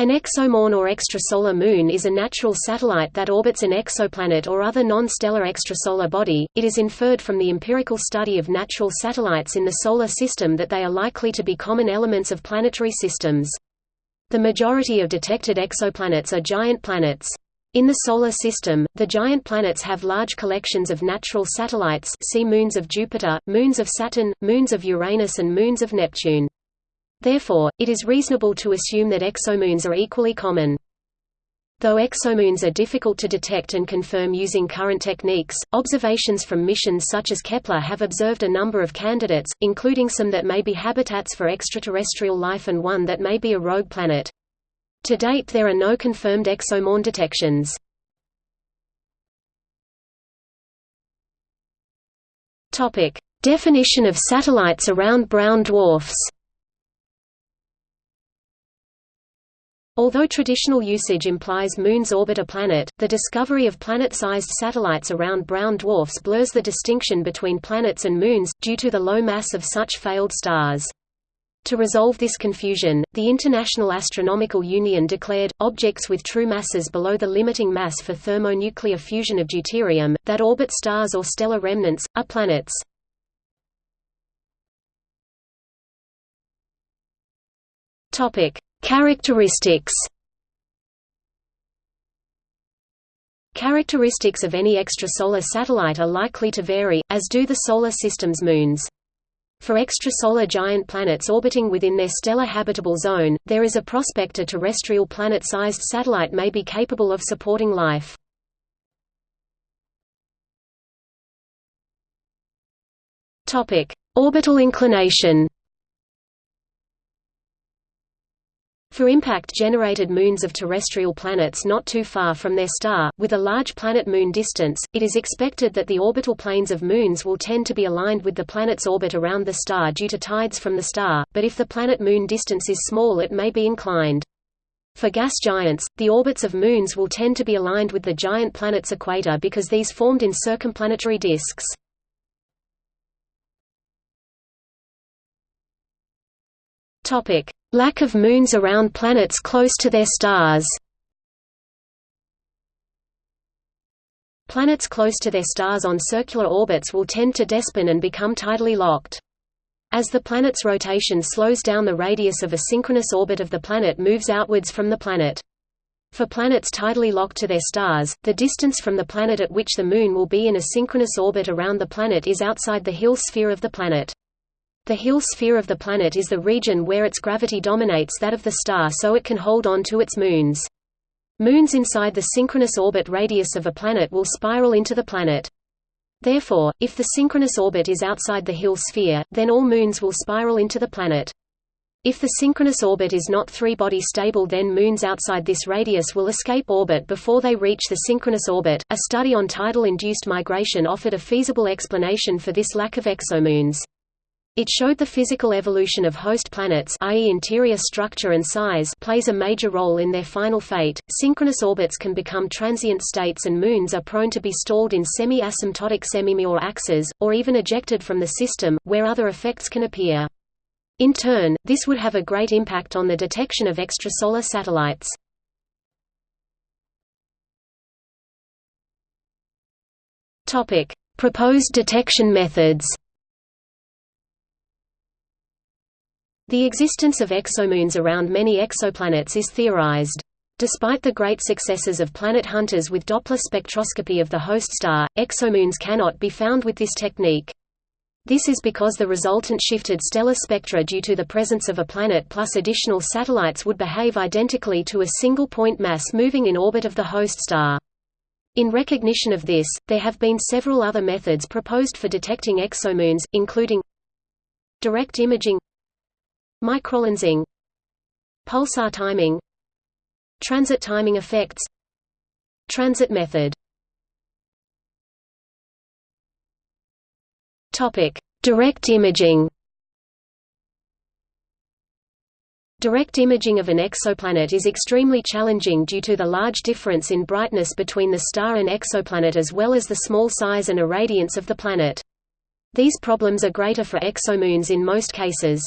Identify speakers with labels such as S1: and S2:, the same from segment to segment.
S1: An exomoon or extrasolar moon is a natural satellite that orbits an exoplanet or other non-stellar extrasolar body. It is inferred from the empirical study of natural satellites in the Solar System that they are likely to be common elements of planetary systems. The majority of detected exoplanets are giant planets. In the Solar System, the giant planets have large collections of natural satellites see moons of Jupiter, moons of Saturn, moons of Uranus and moons of Neptune. Therefore, it is reasonable to assume that exomoons are equally common. Though exomoons are difficult to detect and confirm using current techniques, observations from missions such as Kepler have observed a number of candidates, including some that may be habitats for extraterrestrial life and one that may be a rogue planet. To date there are no confirmed exomoon detections. Definition of satellites around brown dwarfs Although traditional usage implies moons orbit a planet, the discovery of planet-sized satellites around brown dwarfs blurs the distinction between planets and moons, due to the low mass of such failed stars. To resolve this confusion, the International Astronomical Union declared, objects with true masses below the limiting mass for thermonuclear fusion of deuterium, that orbit stars or stellar remnants, are planets. Characteristics Characteristics of any extrasolar satellite are likely to vary, as do the Solar System's moons. For extrasolar giant planets orbiting within their stellar habitable zone, there is a prospect a terrestrial planet-sized satellite may be capable of supporting life. Orbital inclination For impact-generated moons of terrestrial planets not too far from their star, with a large planet-moon distance, it is expected that the orbital planes of moons will tend to be aligned with the planet's orbit around the star due to tides from the star, but if the planet-moon distance is small it may be inclined. For gas giants, the orbits of moons will tend to be aligned with the giant planet's equator because these formed in circumplanetary disks. Topic: Lack of moons around planets close to their stars. Planets close to their stars on circular orbits will tend to despin and become tidally locked. As the planet's rotation slows down the radius of a synchronous orbit of the planet moves outwards from the planet. For planets tidally locked to their stars, the distance from the planet at which the Moon will be in a synchronous orbit around the planet is outside the Hill sphere of the planet. The Hill sphere of the planet is the region where its gravity dominates that of the star so it can hold on to its moons. Moons inside the synchronous orbit radius of a planet will spiral into the planet. Therefore, if the synchronous orbit is outside the Hill sphere, then all moons will spiral into the planet. If the synchronous orbit is not three-body stable then moons outside this radius will escape orbit before they reach the synchronous orbit. A study on tidal-induced migration offered a feasible explanation for this lack of exomoons. It showed the physical evolution of host planets i.e. interior structure and size plays a major role in their final fate. Synchronous orbits can become transient states and moons are prone to be stalled in semi-asymptotic semi-Major axes, or even ejected from the system, where other effects can appear. In turn, this would have a great impact on the detection of extrasolar satellites. Proposed detection methods The existence of exomoons around many exoplanets is theorized. Despite the great successes of planet hunters with Doppler spectroscopy of the host star, exomoons cannot be found with this technique. This is because the resultant shifted stellar spectra due to the presence of a planet plus additional satellites would behave identically to a single point mass moving in orbit of the host star. In recognition of this, there have been several other methods proposed for detecting exomoons, including direct imaging Microlensing Pulsar timing Transit timing effects Transit method Topic: Direct imaging. Direct imaging of an exoplanet is extremely challenging due to the large difference in brightness between the star and exoplanet as well as the small size and irradiance of the planet. These problems are greater for exomoons in most cases.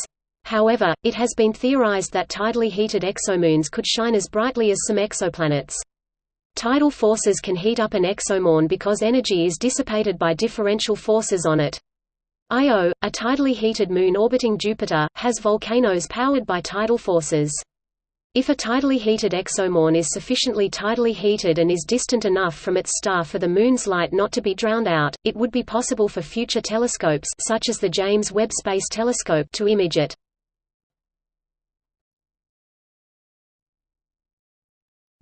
S1: However, it has been theorized that tidally heated exomoons could shine as brightly as some exoplanets. Tidal forces can heat up an exomoon because energy is dissipated by differential forces on it. Io, a tidally heated moon orbiting Jupiter, has volcanoes powered by tidal forces. If a tidally heated exomoon is sufficiently tidally heated and is distant enough from its star for the Moon's light not to be drowned out, it would be possible for future telescopes such as the James Webb Space Telescope to image it.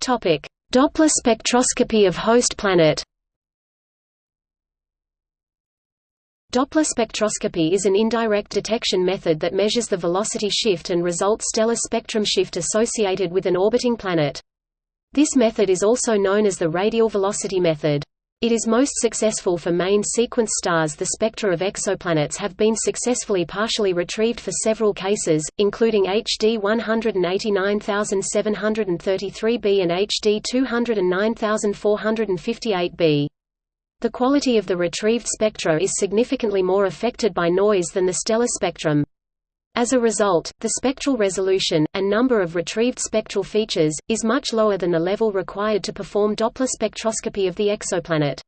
S1: Doppler spectroscopy of host planet Doppler spectroscopy is an indirect detection method that measures the velocity shift and result stellar spectrum shift associated with an orbiting planet. This method is also known as the radial velocity method. It is most successful for main sequence stars The spectra of exoplanets have been successfully partially retrieved for several cases, including HD 189733b and HD 209458b. The quality of the retrieved spectra is significantly more affected by noise than the stellar spectrum. As a result, the spectral resolution, and number of retrieved spectral features, is much lower than the level required to perform Doppler spectroscopy of the exoplanet.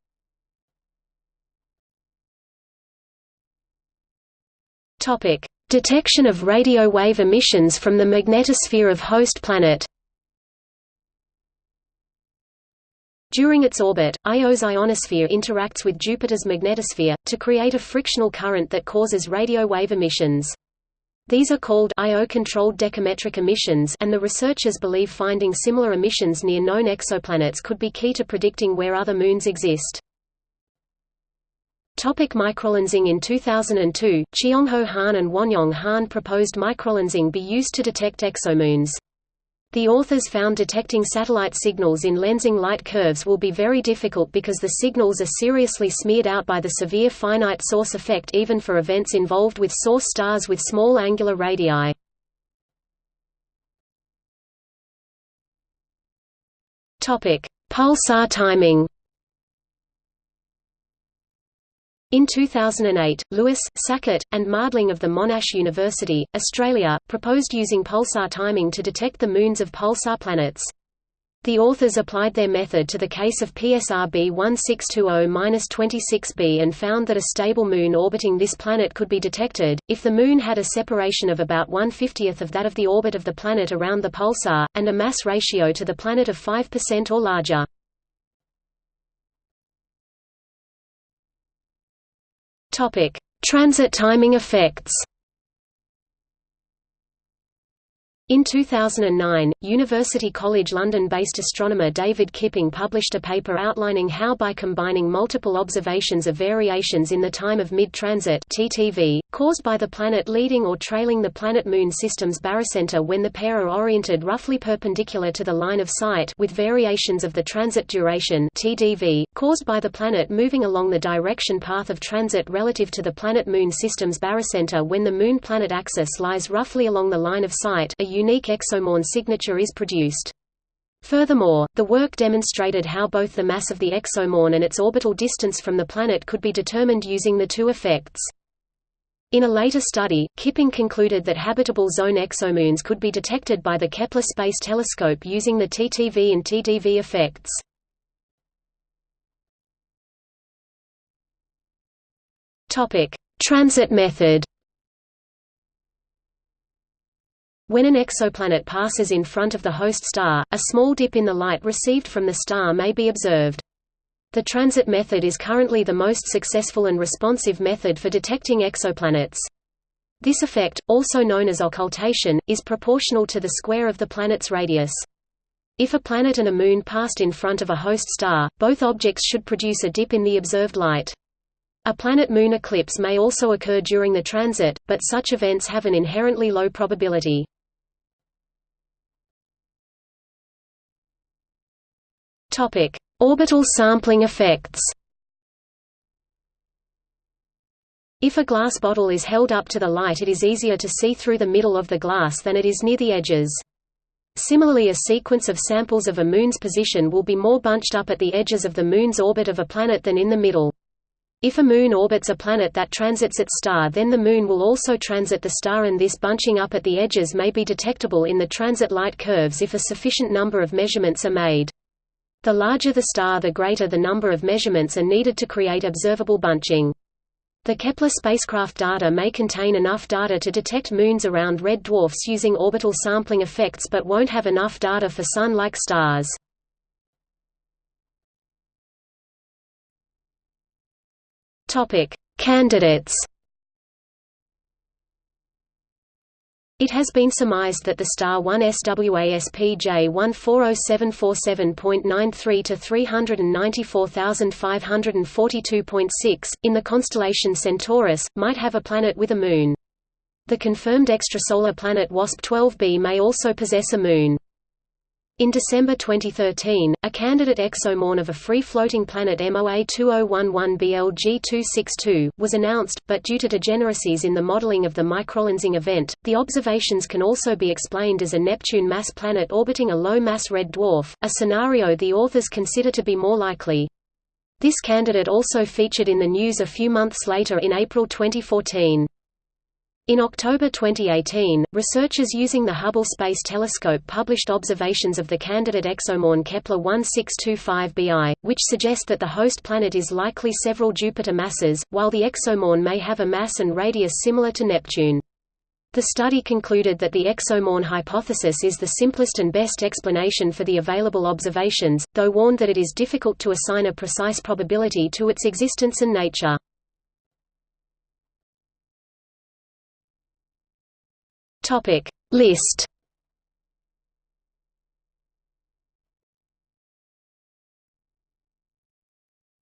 S1: Detection of radio wave emissions from the magnetosphere of host planet During its orbit, Io's ionosphere interacts with Jupiter's magnetosphere, to create a frictional current that causes radio wave emissions. These are called Io-controlled decametric emissions and the researchers believe finding similar emissions near known exoplanets could be key to predicting where other moons exist. Topic microlensing In 2002, Cheongho Han and Wonyong Han proposed microlensing be used to detect exomoons. The authors found detecting satellite signals in lensing light curves will be very difficult because the signals are seriously smeared out by the severe finite source effect even for events involved with source stars with small angular radii. Pulsar timing In 2008, Lewis, Sackett, and Mardling of the Monash University, Australia, proposed using pulsar timing to detect the moons of pulsar planets. The authors applied their method to the case of PSR B1620-26b and found that a stable moon orbiting this planet could be detected, if the moon had a separation of about one-fiftieth of that of the orbit of the planet around the pulsar, and a mass ratio to the planet of 5% or larger. Topic: Transit timing effects. In 2009, University College London-based astronomer David Kipping published a paper outlining how by combining multiple observations of variations in the time of mid-transit caused by the planet leading or trailing the planet-Moon system's barycenter when the pair are oriented roughly perpendicular to the line of sight with variations of the transit duration (TDV) caused by the planet moving along the direction path of transit relative to the planet-Moon system's barycenter when the Moon-planet axis lies roughly along the line of sight a unique exomoon signature is produced. Furthermore, the work demonstrated how both the mass of the exomoon and its orbital distance from the planet could be determined using the two effects. In a later study, Kipping concluded that habitable zone exomoons could be detected by the Kepler Space Telescope using the TTV and TDV effects. Transit method When an exoplanet passes in front of the host star, a small dip in the light received from the star may be observed. The transit method is currently the most successful and responsive method for detecting exoplanets. This effect, also known as occultation, is proportional to the square of the planet's radius. If a planet and a moon passed in front of a host star, both objects should produce a dip in the observed light. A planet-moon eclipse may also occur during the transit, but such events have an inherently low probability. Topic: Orbital sampling effects. If a glass bottle is held up to the light it is easier to see through the middle of the glass than it is near the edges. Similarly a sequence of samples of a moon's position will be more bunched up at the edges of the moon's orbit of a planet than in the middle. If a moon orbits a planet that transits its star then the moon will also transit the star and this bunching up at the edges may be detectable in the transit light curves if a sufficient number of measurements are made. The larger the star the greater the number of measurements are needed to create observable bunching. The Kepler spacecraft data may contain enough data to detect moons around red dwarfs using orbital sampling effects but won't have enough data for Sun-like stars. Candidates. It has been surmised that the star 1 SWASP J140747.93 to 394542.6, in the constellation Centaurus, might have a planet with a moon. The confirmed extrasolar planet WASP-12b may also possess a moon. In December 2013, a candidate exomoon of a free-floating planet MOA 2011 BLG262 was announced, but due to degeneracies in the modeling of the microlensing event, the observations can also be explained as a Neptune mass planet orbiting a low-mass red dwarf, a scenario the authors consider to be more likely. This candidate also featured in the news a few months later in April 2014. In October 2018, researchers using the Hubble Space Telescope published observations of the candidate exomoon Kepler 1625b, which suggest that the host planet is likely several Jupiter masses, while the exomoon may have a mass and radius similar to Neptune. The study concluded that the exomoon hypothesis is the simplest and best explanation for the available observations, though warned that it is difficult to assign a precise probability to its existence and nature. Topic List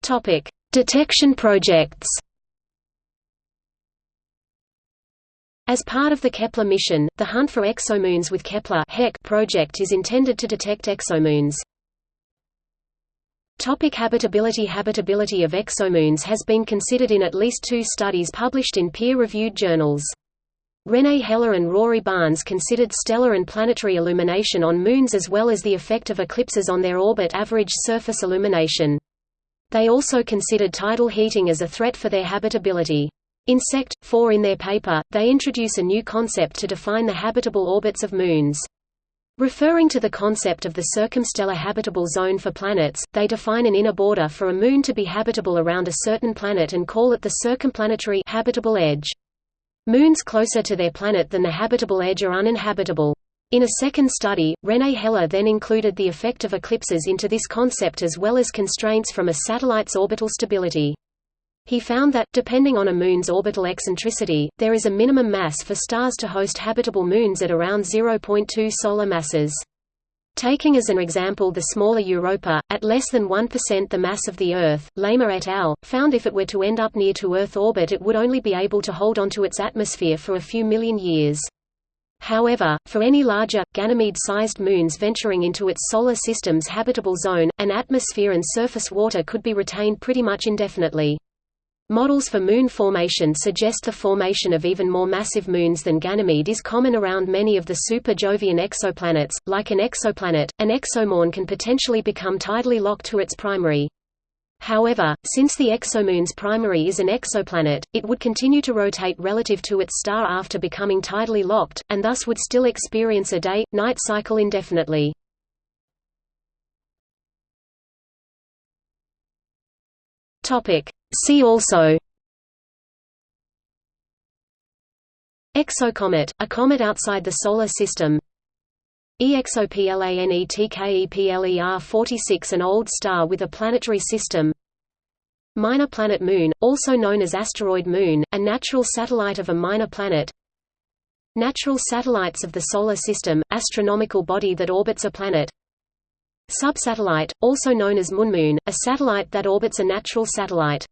S1: Topic Detection projects As part of the Kepler mission, the Hunt for Exomoons with Kepler project is intended to detect exomoons. Topic habitability Habitability of exomoons has been considered in at least two studies published in peer-reviewed journals. René Heller and Rory Barnes considered stellar and planetary illumination on moons as well as the effect of eclipses on their orbit average surface illumination. They also considered tidal heating as a threat for their habitability. In Sect. 4 in their paper, they introduce a new concept to define the habitable orbits of moons. Referring to the concept of the circumstellar habitable zone for planets, they define an inner border for a moon to be habitable around a certain planet and call it the circumplanetary habitable edge. Moons closer to their planet than the habitable edge are uninhabitable. In a second study, René Heller then included the effect of eclipses into this concept as well as constraints from a satellite's orbital stability. He found that, depending on a moon's orbital eccentricity, there is a minimum mass for stars to host habitable moons at around 0.2 solar masses. Taking as an example the smaller Europa, at less than 1% the mass of the Earth, Lehmer et al. found if it were to end up near to Earth orbit it would only be able to hold onto its atmosphere for a few million years. However, for any larger, Ganymede-sized moons venturing into its solar system's habitable zone, an atmosphere and surface water could be retained pretty much indefinitely. Models for moon formation suggest the formation of even more massive moons than Ganymede is common around many of the super-Jovian exoplanets. Like an exoplanet, an exomoon can potentially become tidally locked to its primary. However, since the exomoon's primary is an exoplanet, it would continue to rotate relative to its star after becoming tidally locked, and thus would still experience a day-night cycle indefinitely. Topic: See also. Exocomet, a comet outside the Solar System. EXOPLANETKEPLER 46 an old star with a planetary system. Minor planet Moon, also known as asteroid moon, a natural satellite of a minor planet. Natural satellites of the Solar System, astronomical body that orbits a planet Subsatellite, also known as Moonmoon, a satellite that orbits a natural satellite